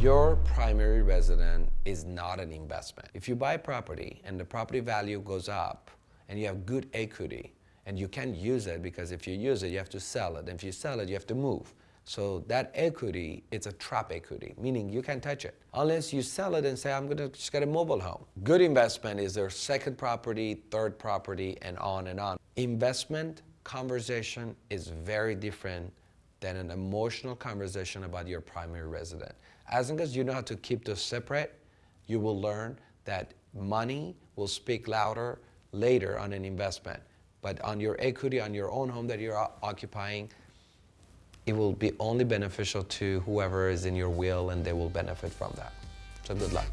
Your primary resident is not an investment. If you buy property and the property value goes up and you have good equity and you can't use it because if you use it, you have to sell it. And if you sell it, you have to move. So that equity, it's a trap equity, meaning you can't touch it. Unless you sell it and say, I'm gonna just get a mobile home. Good investment is their second property, third property, and on and on. Investment conversation is very different than an emotional conversation about your primary resident. As long as you know how to keep those separate, you will learn that money will speak louder later on an investment. But on your equity, on your own home that you're occupying, it will be only beneficial to whoever is in your will and they will benefit from that. So good luck.